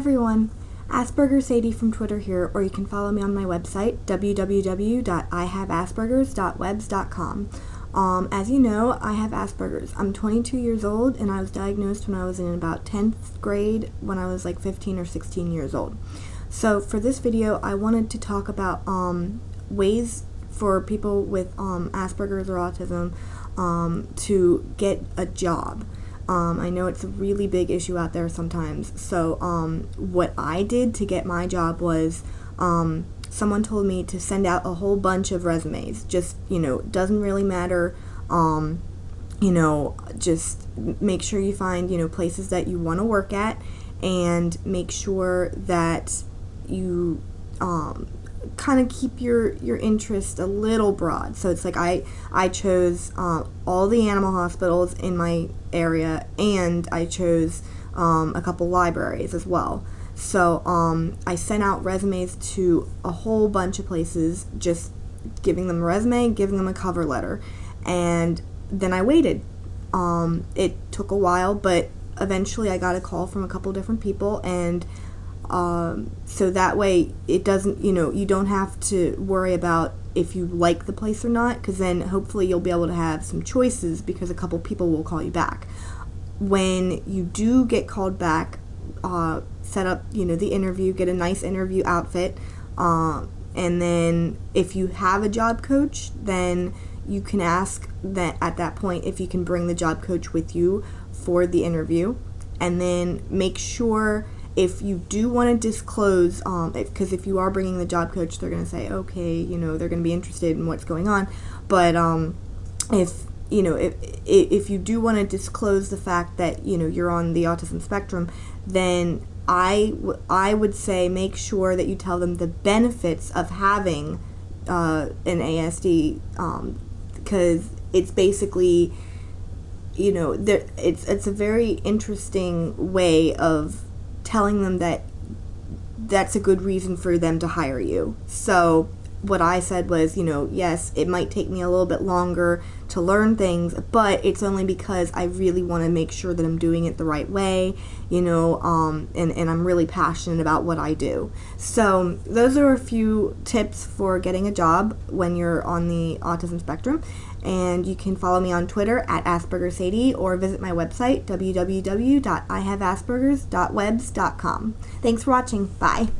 everyone, Asperger Sadie from Twitter here, or you can follow me on my website, www.ihaveaspergers.webs.com. Um, as you know, I have Asperger's. I'm 22 years old and I was diagnosed when I was in about 10th grade when I was like 15 or 16 years old. So for this video, I wanted to talk about um, ways for people with um, Asperger's or autism um, to get a job. Um, I know it's a really big issue out there sometimes. So um, what I did to get my job was um, someone told me to send out a whole bunch of resumes. Just, you know, doesn't really matter. Um, you know, just make sure you find, you know, places that you want to work at and make sure that you um, kind of keep your your interest a little broad. So it's like I I chose uh, all the animal hospitals in my area, and I chose um, a couple libraries as well. So um, I sent out resumes to a whole bunch of places, just giving them a resume, giving them a cover letter, and then I waited. Um, it took a while, but eventually I got a call from a couple different people, and um, so that way it doesn't, you know, you don't have to worry about if you like the place or not, because then hopefully you'll be able to have some choices because a couple people will call you back. When you do get called back, uh, set up, you know, the interview, get a nice interview outfit, uh, and then if you have a job coach, then you can ask that at that point if you can bring the job coach with you for the interview, and then make sure if you do want to disclose, um, because if, if, you are bringing the job coach, they're going to say, okay, you know, they're going to be interested in what's going on. But um, if you know, if if you do want to disclose the fact that you know you're on the autism spectrum, then I I would say make sure that you tell them the benefits of having uh, an ASD, because um, it's basically you know there it's it's a very interesting way of telling them that that's a good reason for them to hire you. So what I said was, you know, yes, it might take me a little bit longer to learn things, but it's only because I really want to make sure that I'm doing it the right way, you know, um, and, and I'm really passionate about what I do. So those are a few tips for getting a job when you're on the autism spectrum. And you can follow me on Twitter at Asperger Sadie or visit my website, www.ihaveaspergers.webs.com. Thanks for watching. Bye.